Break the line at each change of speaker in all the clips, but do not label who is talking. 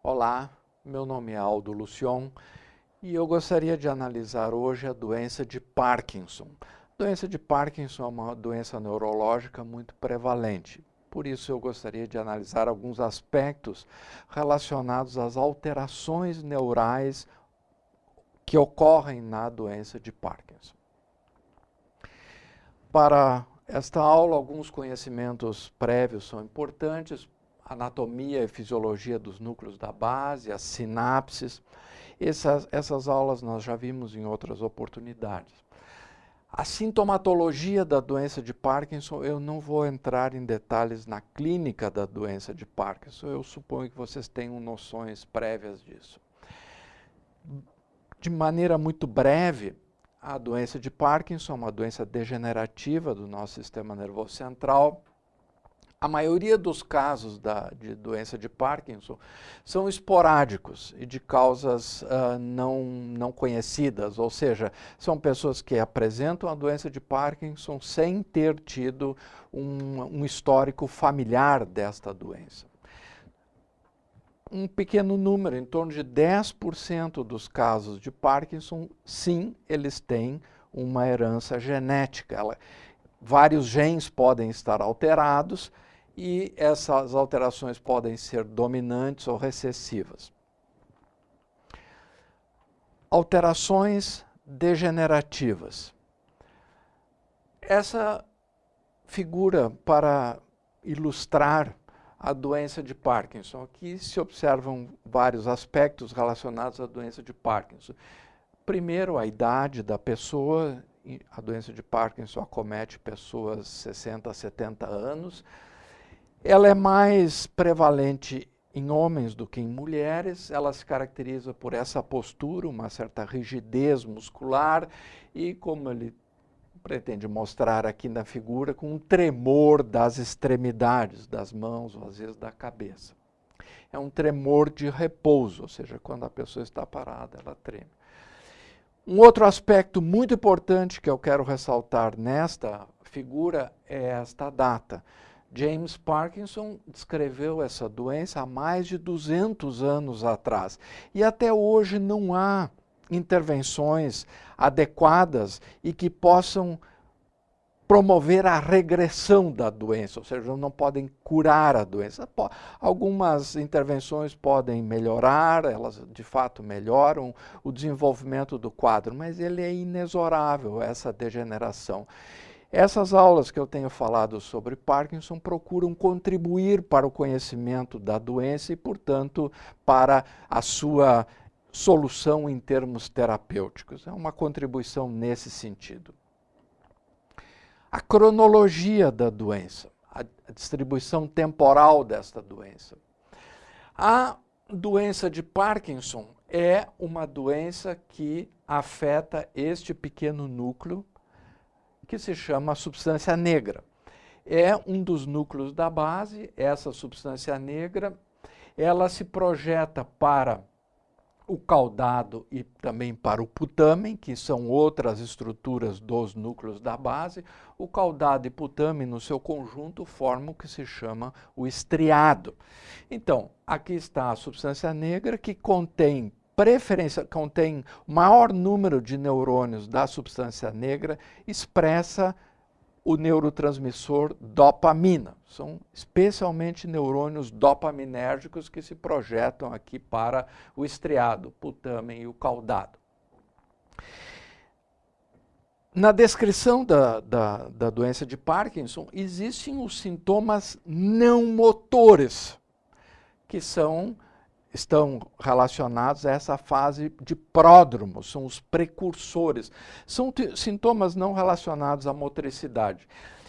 Olá, meu nome é Aldo Lucion e eu gostaria de analisar hoje a doença de Parkinson. A doença de Parkinson é uma doença neurológica muito prevalente. Por isso eu gostaria de analisar alguns aspectos relacionados às alterações neurais que ocorrem na doença de Parkinson. Para esta aula, alguns conhecimentos prévios são importantes, anatomia e fisiologia dos núcleos da base, as sinapses. Essas, essas aulas nós já vimos em outras oportunidades. A sintomatologia da doença de Parkinson, eu não vou entrar em detalhes na clínica da doença de Parkinson, eu suponho que vocês tenham noções prévias disso. De maneira muito breve, a doença de Parkinson é uma doença degenerativa do nosso sistema nervoso central, a maioria dos casos da, de doença de Parkinson são esporádicos e de causas uh, não, não conhecidas, ou seja, são pessoas que apresentam a doença de Parkinson sem ter tido um, um histórico familiar desta doença. Um pequeno número, em torno de 10% dos casos de Parkinson, sim, eles têm uma herança genética. Ela, vários genes podem estar alterados, e essas alterações podem ser dominantes ou recessivas. Alterações degenerativas. Essa figura para ilustrar a doença de Parkinson. Aqui se observam vários aspectos relacionados à doença de Parkinson. Primeiro, a idade da pessoa. A doença de Parkinson acomete pessoas 60 a 70 anos ela é mais prevalente em homens do que em mulheres, ela se caracteriza por essa postura, uma certa rigidez muscular e, como ele pretende mostrar aqui na figura, com um tremor das extremidades, das mãos ou às vezes da cabeça. É um tremor de repouso, ou seja, quando a pessoa está parada, ela treme. Um outro aspecto muito importante que eu quero ressaltar nesta figura é esta data. James Parkinson descreveu essa doença há mais de 200 anos atrás. E até hoje não há intervenções adequadas e que possam promover a regressão da doença, ou seja, não podem curar a doença. Algumas intervenções podem melhorar, elas de fato melhoram o desenvolvimento do quadro, mas ele é inexorável, essa degeneração. Essas aulas que eu tenho falado sobre Parkinson procuram contribuir para o conhecimento da doença e, portanto, para a sua solução em termos terapêuticos. É uma contribuição nesse sentido. A cronologia da doença, a distribuição temporal desta doença. A doença de Parkinson é uma doença que afeta este pequeno núcleo que se chama substância negra. É um dos núcleos da base, essa substância negra, ela se projeta para o caudado e também para o putamen, que são outras estruturas dos núcleos da base. O caudado e putamen, no seu conjunto, formam o que se chama o estriado. Então, aqui está a substância negra que contém preferência, contém o maior número de neurônios da substância negra, expressa o neurotransmissor dopamina. São especialmente neurônios dopaminérgicos que se projetam aqui para o estriado, putamen e o caudado. Na descrição da, da, da doença de Parkinson, existem os sintomas não motores, que são estão relacionados a essa fase de pródromo, são os precursores. São sintomas não relacionados à motricidade.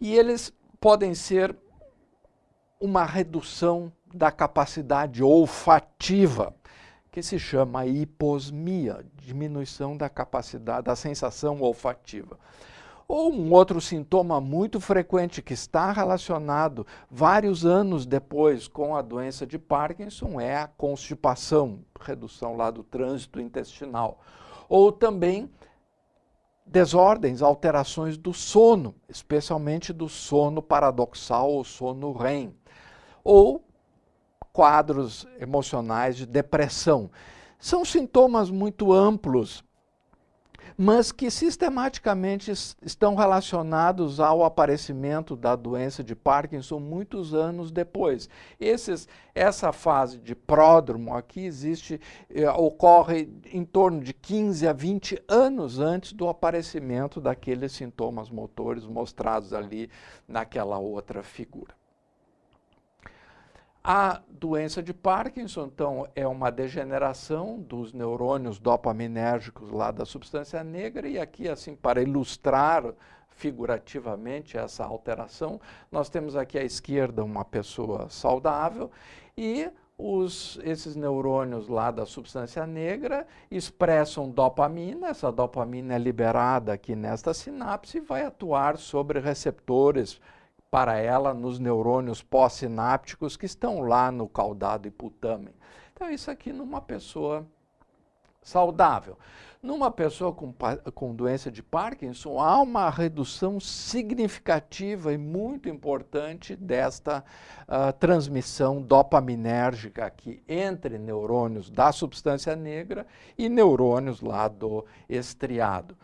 E eles podem ser uma redução da capacidade olfativa, que se chama hiposmia, diminuição da capacidade, da sensação olfativa. Ou um outro sintoma muito frequente que está relacionado vários anos depois com a doença de Parkinson é a constipação, redução lá do trânsito intestinal. Ou também desordens, alterações do sono, especialmente do sono paradoxal ou sono REM. Ou quadros emocionais de depressão. São sintomas muito amplos mas que sistematicamente estão relacionados ao aparecimento da doença de Parkinson muitos anos depois. Esses, essa fase de pródromo aqui existe, eh, ocorre em torno de 15 a 20 anos antes do aparecimento daqueles sintomas motores mostrados ali naquela outra figura. A doença de Parkinson, então, é uma degeneração dos neurônios dopaminérgicos lá da substância negra, e aqui, assim, para ilustrar figurativamente essa alteração, nós temos aqui à esquerda uma pessoa saudável e os, esses neurônios lá da substância negra expressam dopamina, essa dopamina é liberada aqui nesta sinapse e vai atuar sobre receptores para ela nos neurônios pós-sinápticos que estão lá no caudado hipotâmen. Então, isso aqui numa pessoa saudável. Numa pessoa com, com doença de Parkinson, há uma redução significativa e muito importante desta uh, transmissão dopaminérgica aqui entre neurônios da substância negra e neurônios lá do estriado.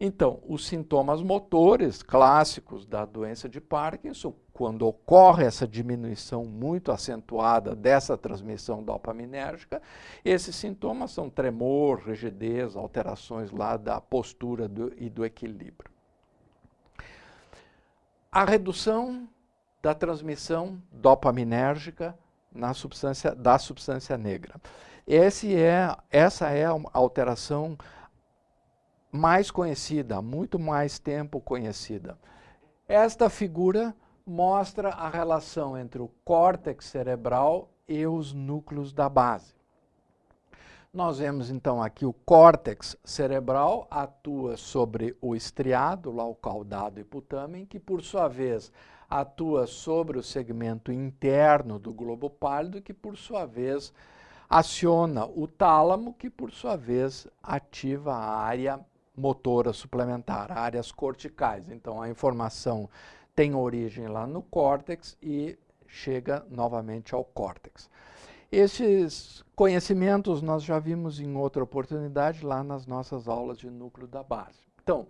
Então, os sintomas motores clássicos da doença de Parkinson, quando ocorre essa diminuição muito acentuada dessa transmissão dopaminérgica, esses sintomas são tremor, rigidez, alterações lá da postura do, e do equilíbrio. A redução da transmissão dopaminérgica na substância, da substância negra. Esse é, essa é a alteração mais conhecida, há muito mais tempo conhecida. Esta figura mostra a relação entre o córtex cerebral e os núcleos da base. Nós vemos então aqui o córtex cerebral atua sobre o estriado, lá o caudado hipotâmen, que por sua vez atua sobre o segmento interno do globo pálido, que por sua vez aciona o tálamo, que por sua vez ativa a área motora suplementar, áreas corticais. Então, a informação tem origem lá no córtex e chega novamente ao córtex. Esses conhecimentos nós já vimos em outra oportunidade lá nas nossas aulas de núcleo da base. Então,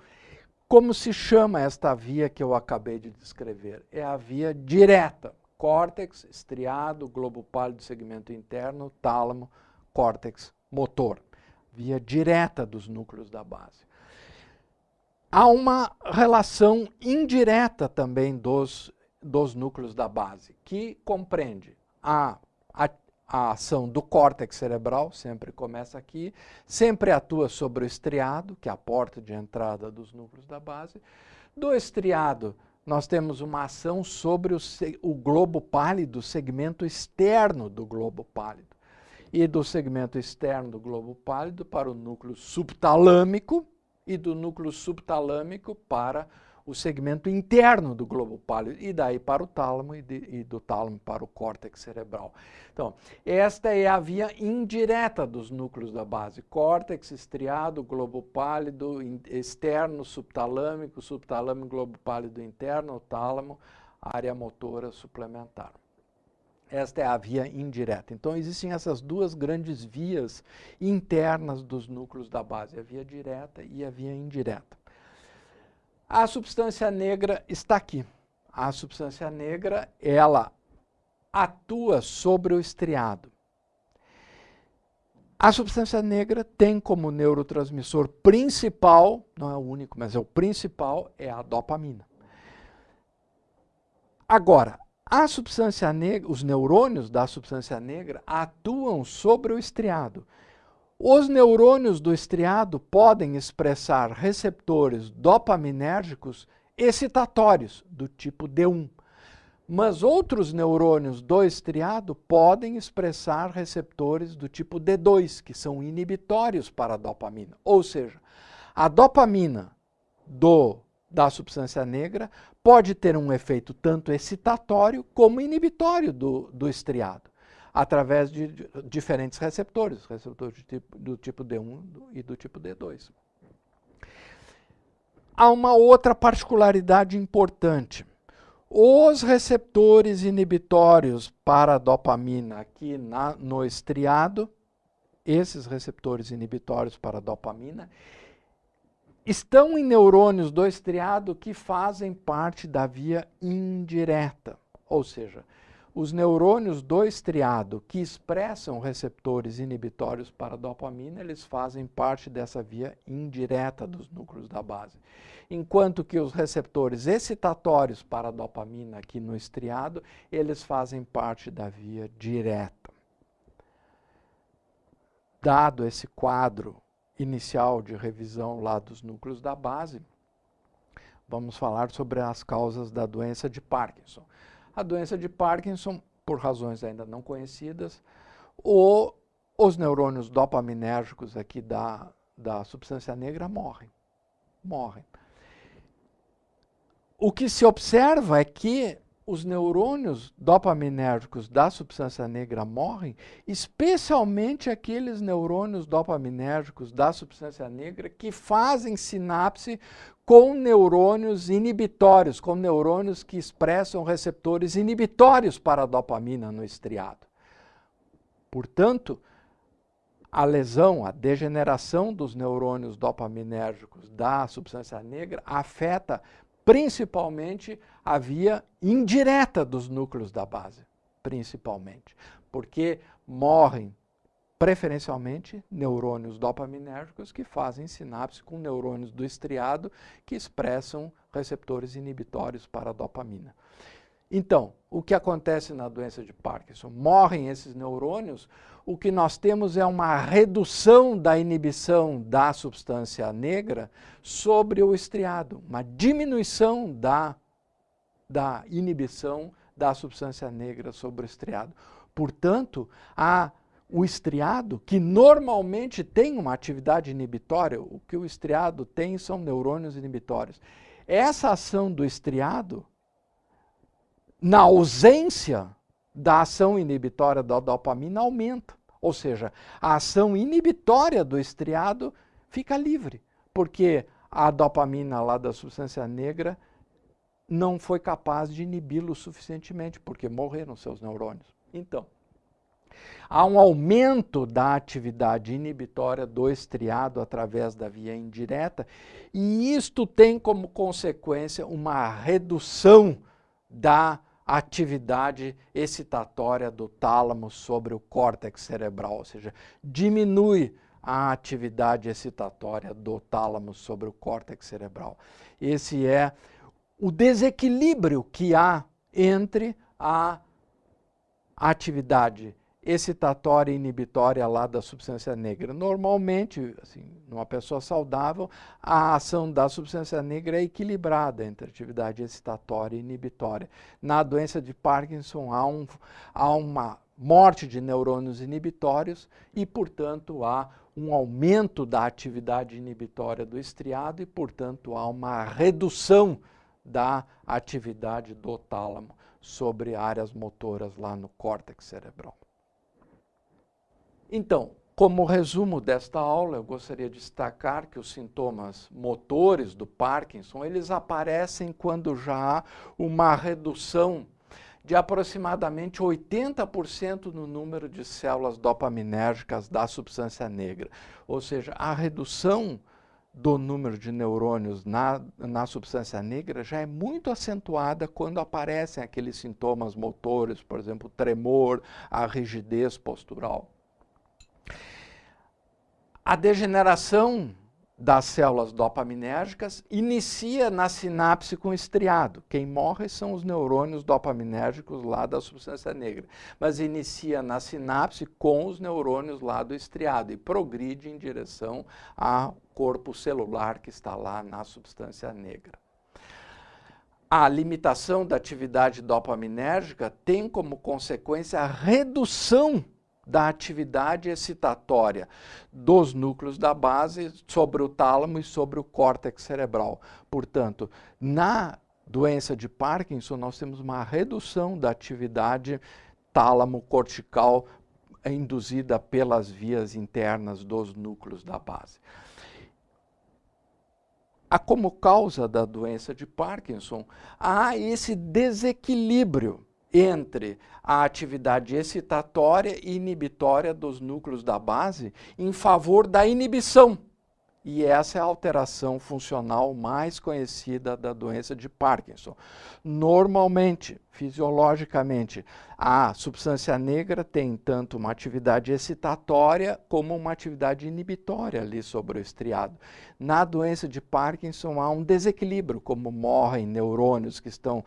como se chama esta via que eu acabei de descrever? É a via direta, córtex, estriado, globo pálido, segmento interno, tálamo, córtex motor. Via direta dos núcleos da base há uma relação indireta também dos, dos núcleos da base, que compreende a, a, a, ação do córtex cerebral, sempre começa aqui, sempre atua sobre o estriado, que é a porta de entrada dos núcleos da base. Do estriado, nós temos uma ação sobre o, o globo pálido, o segmento externo do globo pálido. E do segmento externo do globo pálido para o núcleo subtalâmico, e do núcleo subtalâmico para o segmento interno do globo pálido, e daí para o tálamo, e, de, e, do tálamo para o córtex cerebral. Então, esta é a via indireta dos núcleos da base, córtex, estriado, globo pálido, in, externo, subtalâmico, subtalâmico, globo pálido interno, tálamo, área motora suplementar. Esta é a via indireta. Então, existem essas duas grandes vias internas dos núcleos da base, a via direta e a via indireta. A substância negra está aqui. A substância negra, ela atua sobre o estriado. A substância negra tem como neurotransmissor principal, não é o único, mas é o principal, é a dopamina. Agora, a substância negra, os neurônios da substância negra atuam sobre o estriado. Os neurônios do estriado podem expressar receptores dopaminérgicos excitatórios, do tipo D1. Mas outros neurônios do estriado podem expressar receptores do tipo D2, que são inibitórios para a dopamina. Ou seja, a dopamina do da substância negra pode ter um efeito tanto excitatório como inibitório do, do estriado, através de, diferentes receptores, receptores tipo, do tipo D1 e do tipo D2. Há uma outra particularidade importante. Os receptores inibitórios para a dopamina aqui na, no estriado, esses receptores inibitórios para a dopamina, estão em neurônios do estriado que fazem parte da via indireta, ou seja, os neurônios do estriado que expressam receptores inibitórios para a dopamina, eles fazem parte dessa via indireta dos núcleos da base. Enquanto que os receptores excitatórios para a dopamina aqui no estriado, eles fazem parte da via direta. Dado esse quadro inicial de revisão lá dos núcleos da base, vamos falar sobre as causas da doença de Parkinson. A doença de Parkinson, por razões ainda não conhecidas, ou os neurônios dopaminérgicos aqui da, da substância negra morrem. Morrem. O que se observa é que os neurônios dopaminérgicos da substância negra morrem, especialmente aqueles neurônios dopaminérgicos da substância negra que fazem sinapse com neurônios inibitórios, com neurônios que expressam receptores inibitórios para a dopamina no estriado. Portanto, a lesão, a degeneração dos neurônios dopaminérgicos da substância negra afeta principalmente a via indireta dos núcleos da base, principalmente, porque morrem preferencialmente neurônios dopaminérgicos que fazem sinapse com neurônios do estriado que expressam receptores inibitórios para a dopamina. Então, o que acontece na doença de Parkinson? Morrem esses neurônios, o que nós temos é uma redução da inibição da substância negra sobre o estriado, uma diminuição da, da inibição da substância negra sobre o estriado. Portanto, a, o estriado, que normalmente tem uma atividade inibitória, o que o estriado tem são neurônios inibitórios. Essa ação do estriado, na ausência da ação inibitória da dopamina aumenta. Ou seja, a ação inibitória do estriado fica livre, porque a dopamina lá da substância negra não foi capaz de inibi-lo suficientemente, porque morreram seus neurônios. Então, há um aumento da atividade inibitória do estriado através da via indireta, e isto tem como consequência uma redução da atividade excitatória do tálamo sobre o córtex cerebral, ou seja, diminui a atividade excitatória do tálamo sobre o córtex cerebral. Esse é o desequilíbrio que há entre a atividade excitatória e inibitória lá da substância negra. Normalmente, assim, numa pessoa saudável, a ação da substância negra é equilibrada entre atividade excitatória e inibitória. Na doença de Parkinson há, um, há uma morte de neurônios inibitórios e, portanto, há um aumento da atividade inibitória do estriado e, portanto, há uma redução da atividade do tálamo sobre áreas motoras lá no córtex cerebral. Então, como resumo desta aula, eu gostaria de destacar que os sintomas motores do Parkinson, eles aparecem quando já há uma redução de aproximadamente 80% no número de células dopaminérgicas da substância negra. Ou seja, a redução do número de neurônios na, na substância negra já é muito acentuada quando aparecem aqueles sintomas motores, por exemplo, tremor, a rigidez postural. A degeneração das células dopaminérgicas inicia na sinapse com estriado. Quem morre são os neurônios dopaminérgicos lá da substância negra, mas inicia na sinapse com os neurônios lá do estriado e progride em direção ao corpo celular que está lá na substância negra. A limitação da atividade dopaminérgica tem como consequência a redução da atividade excitatória dos núcleos da base sobre o tálamo e sobre o córtex cerebral. Portanto, na doença de Parkinson, nós temos uma redução da atividade tálamo-cortical induzida pelas vias internas dos núcleos da base. há como causa da doença de Parkinson, há esse desequilíbrio entre a atividade excitatória e inibitória dos núcleos da base em favor da inibição e essa é a alteração funcional mais conhecida da doença de Parkinson. Normalmente, fisiologicamente, a substância negra tem tanto uma atividade excitatória como uma atividade inibitória ali sobre o estriado. Na doença de Parkinson há um desequilíbrio, como morrem neurônios que estão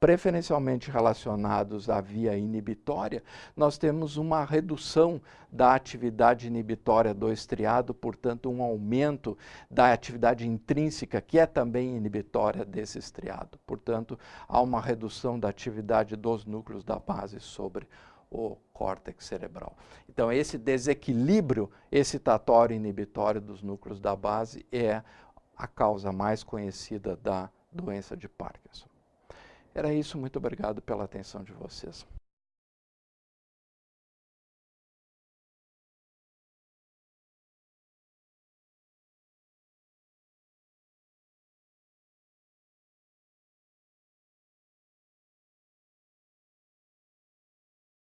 preferencialmente relacionados à via inibitória, nós temos uma redução da atividade inibitória do estriado, portanto, um aumento da atividade intrínseca, que é também inibitória desse estriado. Portanto, há uma redução da atividade dos núcleos da base sobre o córtex cerebral. Então, esse desequilíbrio excitatório inibitório dos núcleos da base é a causa mais conhecida da doença de Parkinson. Era isso, muito obrigado pela atenção de vocês.